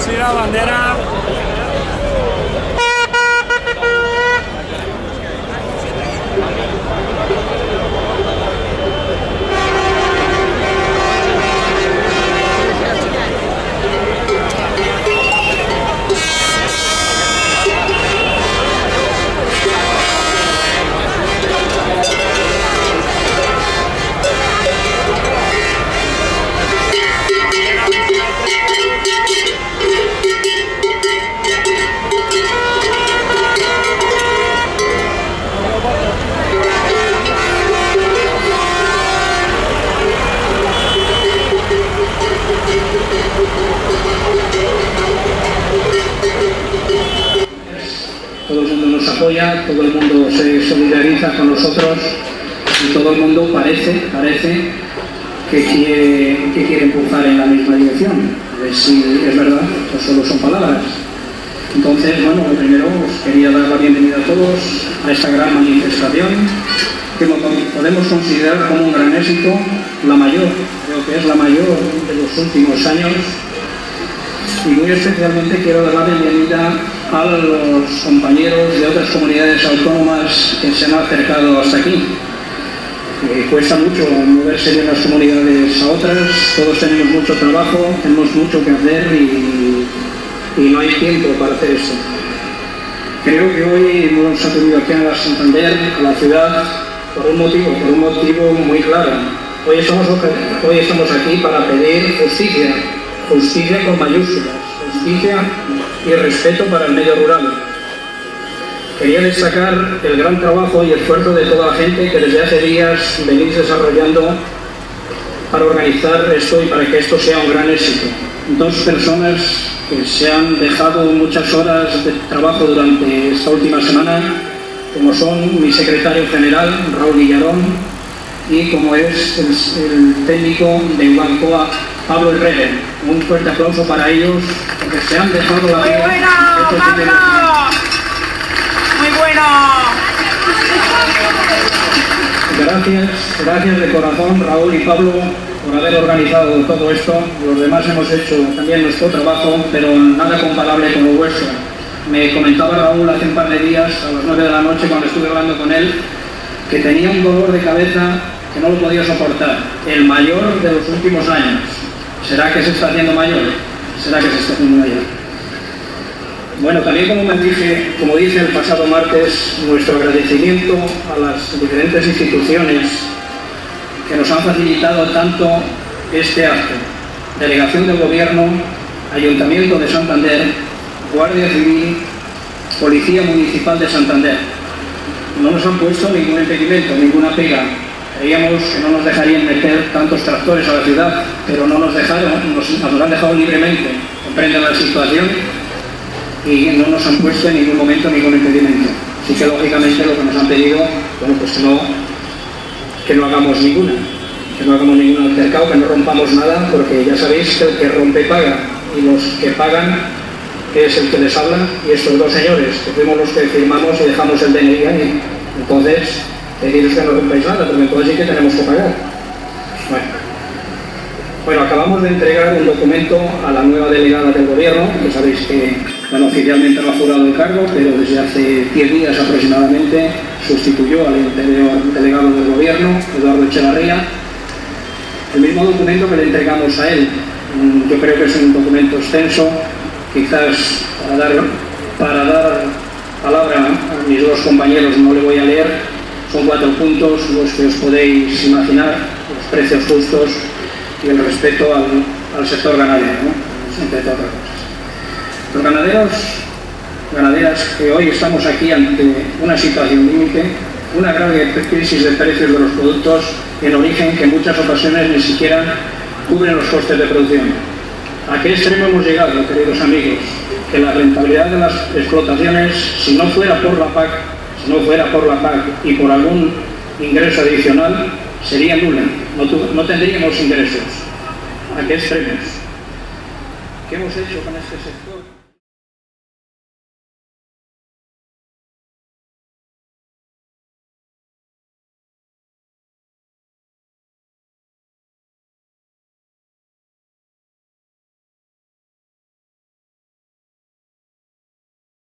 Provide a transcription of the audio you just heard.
lucir la bandera apoya, todo el mundo se solidariza con nosotros y todo el mundo parece, parece que quiere, que quiere empujar en la misma dirección. Es verdad, o solo son palabras. Entonces, bueno, primero os quería dar la bienvenida a todos a esta gran manifestación que podemos considerar como un gran éxito, la mayor, creo que es la mayor de los últimos años y muy especialmente quiero dar la bienvenida a los compañeros de otras comunidades autónomas que se han acercado hasta aquí. Eh, cuesta mucho moverse de unas comunidades a otras, todos tenemos mucho trabajo, tenemos mucho que hacer y, no hay tiempo para hacer eso. Creo que hoy hemos acudido aquí a Santander, a la ciudad, por un motivo, por un motivo muy claro. Hoy estamos, hoy estamos aquí para pedir justicia, justicia con mayúsculas, justicia y respeto para el medio rural. Quería destacar el gran trabajo y esfuerzo de toda la gente que desde hace días venís desarrollando para organizar esto y para que esto sea un gran éxito. Dos personas que se han dejado muchas horas de trabajo durante esta última semana, como son mi secretario general, Raúl Villarón, y como es el, técnico de Bancoa, Pablo Herrera. Un fuerte aplauso para ellos, porque se han dejado la vida. ¡Muy bueno, Pablo! ¡Muy bueno! Gracias, gracias de corazón Raúl y Pablo por haber organizado todo esto. Los demás hemos hecho también nuestro trabajo, pero nada comparable con lo vuestro. Me comentaba Raúl hace un par de días, a las 9 de la noche, cuando estuve hablando con él, que tenía un dolor de cabeza que no lo podía soportar, el mayor de los últimos años. ¿Será que se está haciendo mayor? ¿Será que se está haciendo mayor? Bueno, también como, me dije, como dije el pasado martes, nuestro agradecimiento a las diferentes instituciones que nos han facilitado tanto este acto. Delegación del Gobierno, Ayuntamiento de Santander, Guardia Civil, Policía Municipal de Santander. No nos han puesto ningún impedimento, ninguna pega, Creíamos que no nos dejarían meter tantos tractores a la ciudad, pero no nos dejaron, nos, nos han dejado libremente, comprenden la situación y no nos han puesto en ningún momento ningún impedimento. Así que lógicamente lo que nos han pedido, bueno, pues que no, que no hagamos ninguna, que no hagamos ningún altercado, que no rompamos nada, porque ya sabéis que el que rompe paga, y los que pagan es el que les habla, y estos dos señores, que fuimos los que firmamos y dejamos el DNI. Entonces, deciros que no rompáis nada, porque entonces sí que tenemos que pagar. Bueno. bueno, acabamos de entregar un documento a la nueva delegada del gobierno, que sabéis que bueno, oficialmente no ha jurado el cargo, pero desde hace 10 días aproximadamente sustituyó al delegado del gobierno, Eduardo Echevarría. El mismo documento que le entregamos a él, mm, yo creo que es un documento extenso, quizás para para dar palabra a mis dos compañeros no le voy a leer, son cuatro puntos los que os podéis imaginar, los precios justos y el respeto al, sector ganadero, ¿no? entre otras cosas. Los ganaderos, ganaderas que hoy estamos aquí ante una situación límite, una grave crisis de precios de los productos en origen que en muchas ocasiones ni siquiera cubren los costes de producción. ¿A qué extremo hemos llegado, queridos amigos? Que la rentabilidad de las explotaciones, si no fuera por la PAC, no fuera por la PAC y por algún ingreso adicional, sería nula. No, tendríamos ingresos. ¿A qué extremos? ¿Qué hemos hecho con este sector?